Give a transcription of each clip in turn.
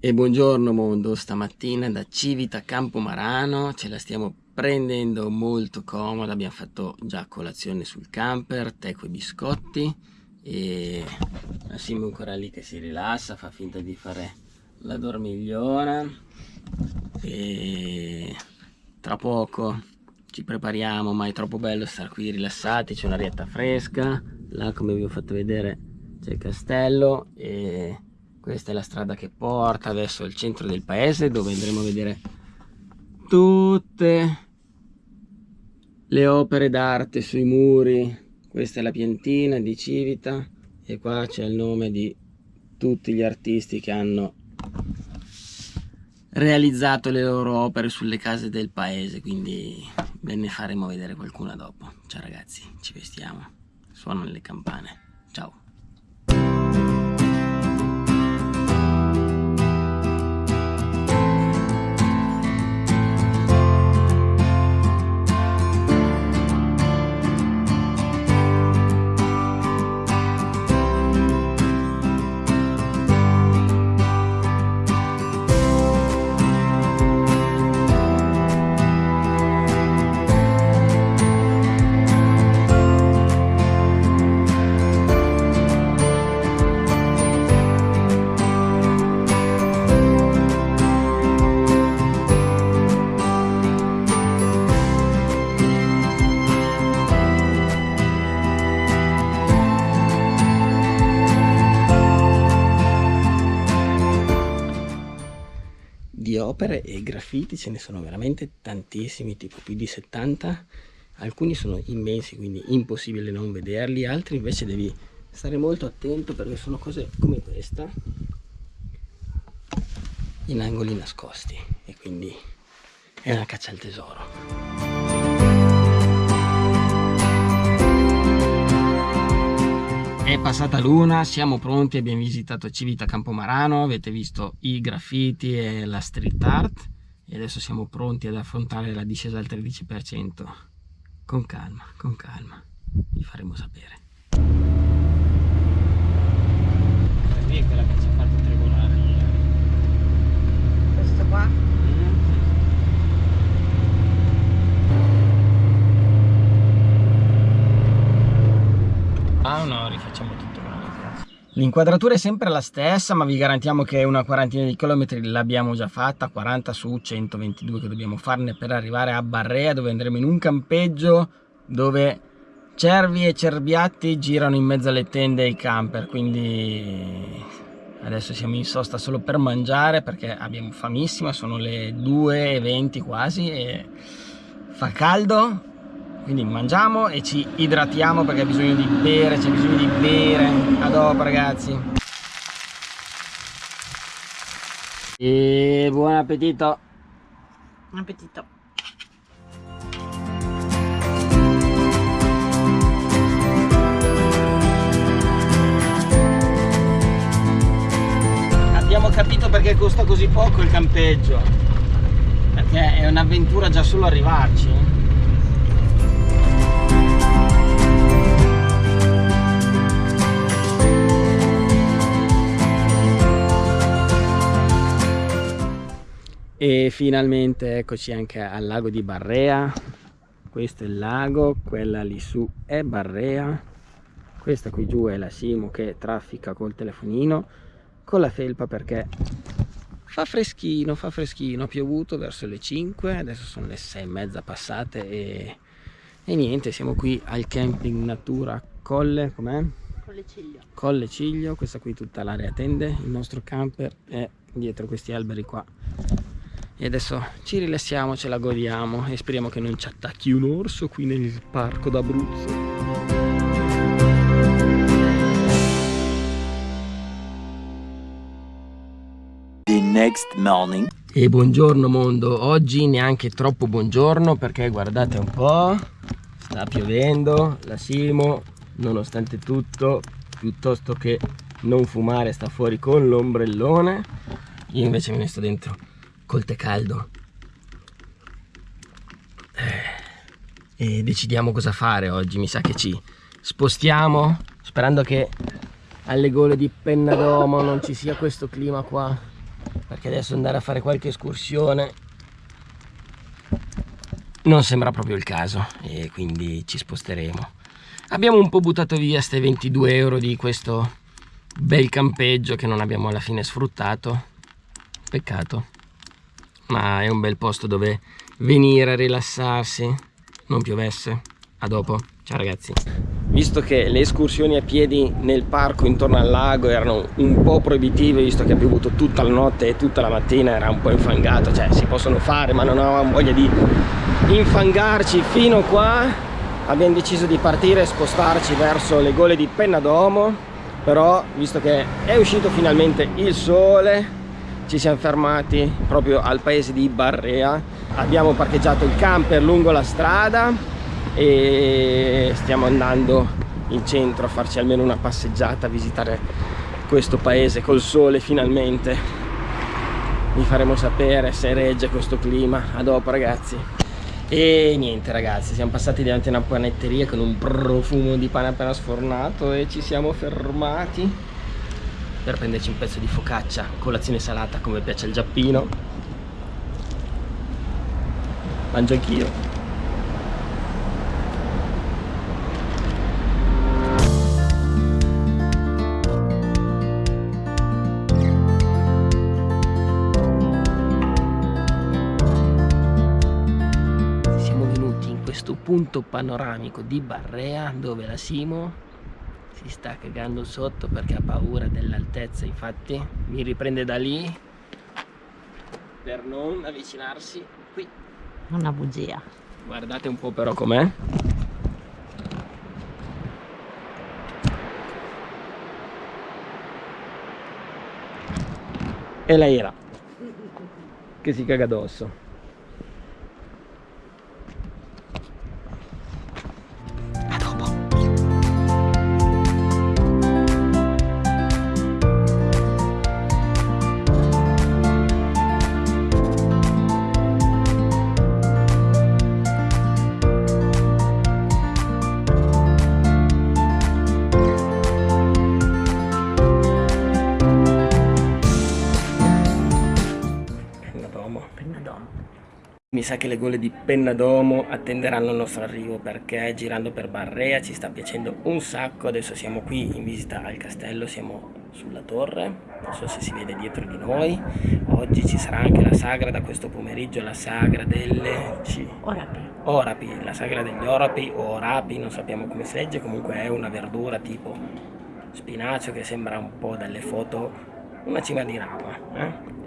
E buongiorno mondo, stamattina da Civita Campomarano ce la stiamo prendendo molto comoda, abbiamo fatto già colazione sul camper, tè con biscotti e Massimo ancora lì che si rilassa, fa finta di fare la dormigliona e tra poco ci prepariamo, ma è troppo bello stare qui rilassati, c'è un'arietta fresca, là come vi ho fatto vedere c'è il castello e questa è la strada che porta verso il centro del paese dove andremo a vedere tutte le opere d'arte sui muri. Questa è la piantina di Civita e qua c'è il nome di tutti gli artisti che hanno realizzato le loro opere sulle case del paese quindi ve ne faremo vedere qualcuna dopo. Ciao ragazzi ci vestiamo suonano le campane. Ciao opere e graffiti ce ne sono veramente tantissimi, tipo più di 70. Alcuni sono immensi, quindi impossibile non vederli, altri invece devi stare molto attento perché sono cose come questa in angoli nascosti e quindi è una caccia al tesoro. È passata l'una, siamo pronti, abbiamo visitato Civita Campomarano, avete visto i graffiti e la street art e adesso siamo pronti ad affrontare la discesa al 13%. Con calma, con calma, vi faremo sapere. Qui è quella che ci ha fatto tribolare Questo qua? Ah no, rifacciamo tutto L'inquadratura è sempre la stessa, ma vi garantiamo che una quarantina di chilometri l'abbiamo già fatta, 40 su 122 che dobbiamo farne per arrivare a Barrea, dove andremo in un campeggio dove cervi e cerbiatti girano in mezzo alle tende e ai camper, quindi adesso siamo in sosta solo per mangiare perché abbiamo famissima, sono le 2.20 quasi e fa caldo quindi mangiamo e ci idratiamo perché ha bisogno di bere c'è bisogno di bere. A dopo ragazzi. E buon appetito. Buon appetito. Abbiamo capito perché costa così poco il campeggio. Perché è un'avventura già solo arrivarci e finalmente eccoci anche al lago di Barrea. Questo è il lago quella lì su è Barrea. Questa qui giù è la Simo che traffica col telefonino con la felpa perché fa freschino fa freschino. Ha piovuto verso le 5 adesso sono le 6 e mezza passate e, e niente siamo qui al camping natura colle com'è? Colle Ciglio. Colle Ciglio questa qui tutta l'area tende il nostro camper è dietro questi alberi qua e adesso ci rilassiamo, ce la godiamo e speriamo che non ci attacchi un orso qui nel parco d'Abruzzo. The next morning. E buongiorno mondo, oggi neanche troppo buongiorno perché guardate un po', sta piovendo, la Simo nonostante tutto, piuttosto che non fumare sta fuori con l'ombrellone, io invece me ne sto dentro col tè caldo. Eh, e decidiamo cosa fare oggi mi sa che ci spostiamo sperando che alle gole di Pennadomo non ci sia questo clima qua perché adesso andare a fare qualche escursione non sembra proprio il caso e quindi ci sposteremo. Abbiamo un po' buttato via queste 22 euro di questo bel campeggio che non abbiamo alla fine sfruttato. Peccato ma è un bel posto dove venire a rilassarsi. Non piovesse. A dopo. Ciao ragazzi. Visto che le escursioni a piedi nel parco intorno al lago erano un po' proibitive visto che ha piovuto tutta la notte e tutta la mattina era un po' infangato. Cioè si possono fare ma non avevamo voglia di infangarci fino qua. Abbiamo deciso di partire e spostarci verso le gole di Pennadomo. Però visto che è uscito finalmente il sole ci siamo fermati proprio al paese di Barrea. Abbiamo parcheggiato il camper lungo la strada e stiamo andando in centro a farci almeno una passeggiata a visitare questo paese col sole finalmente. Vi faremo sapere se regge questo clima. A dopo ragazzi. E niente ragazzi siamo passati davanti a una panetteria con un profumo di pane appena sfornato e ci siamo fermati per prenderci un pezzo di focaccia, colazione salata come piace al giappino. Mangio anch'io. Punto panoramico di Barrea dove la Simo si sta cagando sotto perché ha paura dell'altezza infatti. Mi riprende da lì. Per non avvicinarsi qui. Una bugia. Guardate un po' però com'è. E lei era. Che si caga addosso sa che le gole di Pennadomo attenderanno il nostro arrivo perché girando per Barrea ci sta piacendo un sacco. Adesso siamo qui in visita al castello, siamo sulla torre, non so se si vede dietro di noi. Oggi ci sarà anche la sagra da questo pomeriggio, la sagra delle... C... Orapi. Orapi, la sagra degli orapi o orapi, non sappiamo come si legge, comunque è una verdura tipo spinacio che sembra un po' dalle foto una cima di rapa. Eh?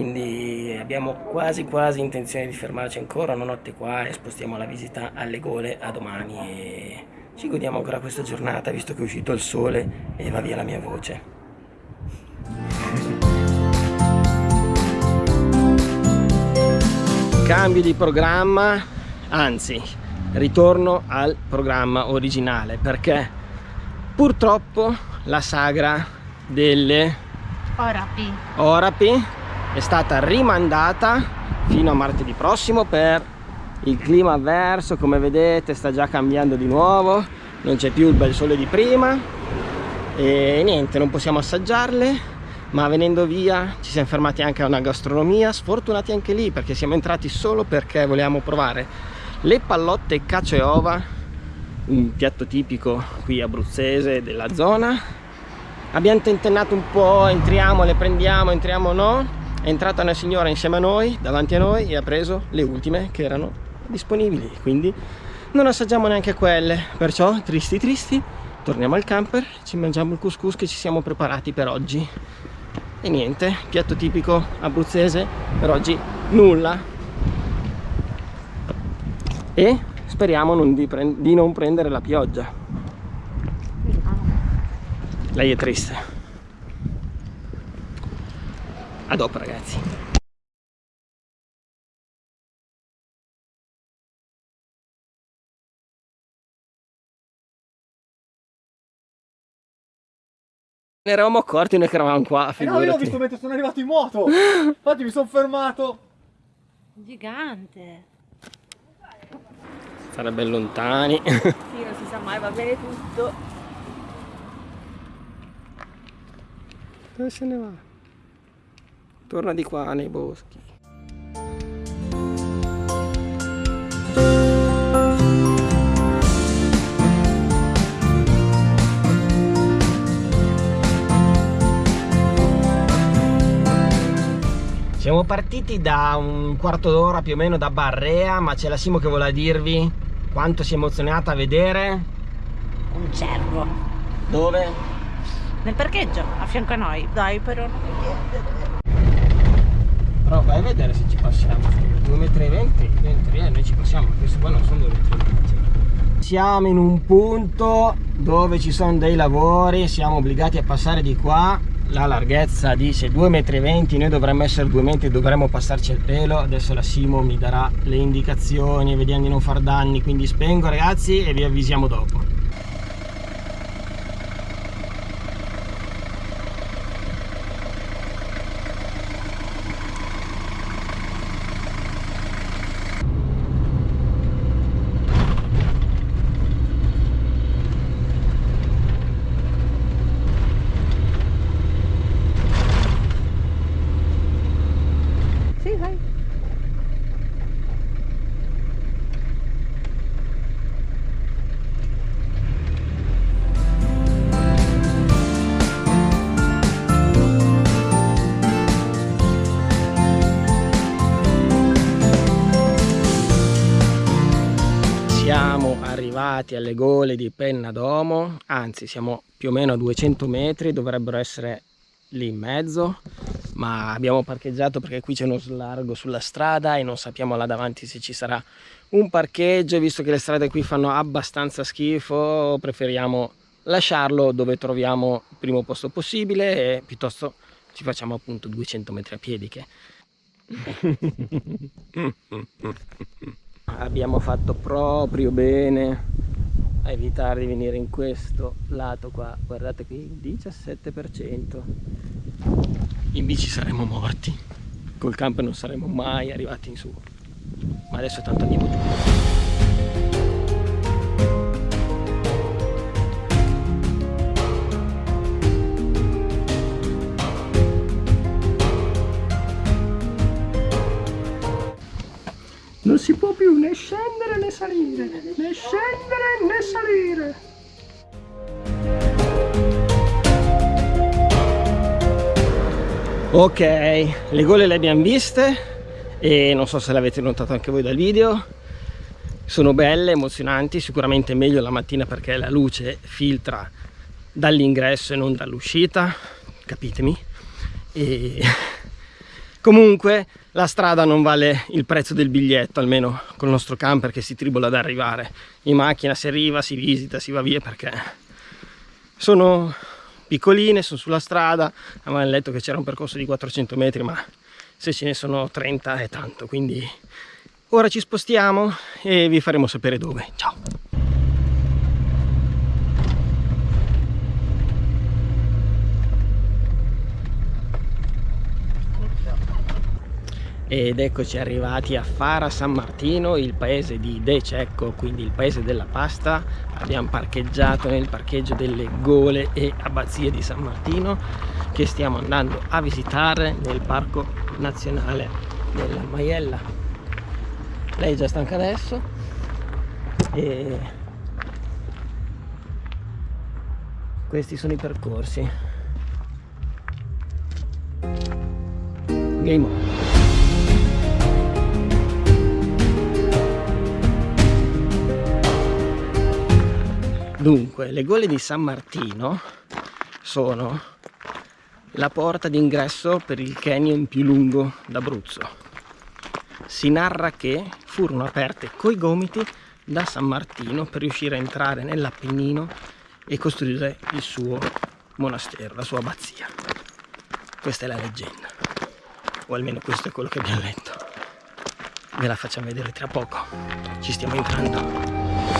Quindi abbiamo quasi quasi intenzione di fermarci ancora una notte qua e spostiamo la visita alle gole a domani e ci godiamo ancora questa giornata visto che è uscito il sole e va via la mia voce cambio di programma anzi ritorno al programma originale perché purtroppo la sagra delle Orapi. Orapi è stata rimandata fino a martedì prossimo per il clima avverso come vedete sta già cambiando di nuovo non c'è più il bel sole di prima e niente non possiamo assaggiarle ma venendo via ci siamo fermati anche a una gastronomia sfortunati anche lì perché siamo entrati solo perché volevamo provare le pallotte cacio e ova un piatto tipico qui abruzzese della zona. Abbiamo tentennato un po' entriamo le prendiamo entriamo no è entrata una signora insieme a noi davanti a noi e ha preso le ultime che erano disponibili. Quindi non assaggiamo neanche quelle. Perciò tristi tristi torniamo al camper ci mangiamo il couscous che ci siamo preparati per oggi. E niente piatto tipico abruzzese per oggi nulla. E speriamo non di, di non prendere la pioggia. Lei è triste a dopo ragazzi. Ne eravamo accorti noi che eravamo qua, figurati. Eh no, io ho visto mentre sono arrivato in moto. Infatti mi sono fermato. Gigante. Sarebbe lontani. sì, non si sa mai, va bene tutto. Dove se ne va? Torna di qua nei boschi. Siamo partiti da un quarto d'ora più o meno da Barrea, ma c'è la Simo che vuole dirvi quanto si è emozionata a vedere. Un cervo. Dove? Nel parcheggio, a fianco a noi. Dai, però non mi Però vai a vedere se ci passiamo. 2,20 m, noi ci passiamo, questo qua non sono 2,20 m. Siamo in un punto dove ci sono dei lavori, siamo obbligati a passare di qua la larghezza dice 2,20 m noi dovremmo essere 2 metri dovremmo passarci il pelo adesso la Simo mi darà le indicazioni vediamo di non far danni quindi spengo ragazzi e vi avvisiamo dopo arrivati alle gole di Penna d'Omo, anzi siamo più o meno a 200 metri, dovrebbero essere lì in mezzo, ma abbiamo parcheggiato perché qui c'è uno slargo sulla strada e non sappiamo là davanti se ci sarà un parcheggio, visto che le strade qui fanno abbastanza schifo, preferiamo lasciarlo dove troviamo il primo posto possibile e piuttosto ci facciamo appunto 200 metri a piedi che abbiamo fatto proprio bene a evitare di venire in questo lato qua. Guardate qui 17% in bici saremmo morti. Col camper non saremmo mai arrivati in su. Ma adesso tanto andiamo giù Non si può più né scendere né salire, né scendere né salire. Ok, le gole le abbiamo viste e non so se l'avete notato anche voi dal video. Sono belle, emozionanti, sicuramente meglio la mattina perché la luce filtra dall'ingresso e non dall'uscita, capitemi. E comunque la strada non vale il prezzo del biglietto almeno con il nostro camper che si tribola ad arrivare. In macchina si arriva, si visita, si va via perché sono piccoline, sono sulla strada. Avevamo letto che c'era un percorso di 400 metri ma se ce ne sono 30 è tanto quindi ora ci spostiamo e vi faremo sapere dove. Ciao ed eccoci arrivati a Fara San Martino il paese di De Cecco quindi il paese della pasta. Abbiamo parcheggiato nel parcheggio delle Gole e Abbazie di San Martino che stiamo andando a visitare nel parco nazionale della Maiella. Lei è già stanca adesso? E questi sono i percorsi. Game on Dunque, le gole di San Martino sono la porta d'ingresso per il canyon più lungo d'Abruzzo. Si narra che furono aperte coi gomiti da San Martino per riuscire a entrare nell'Appennino e costruire il suo monastero, la sua abbazia. Questa è la leggenda, o almeno questo è quello che abbiamo letto. Ve la facciamo vedere tra poco, ci stiamo entrando.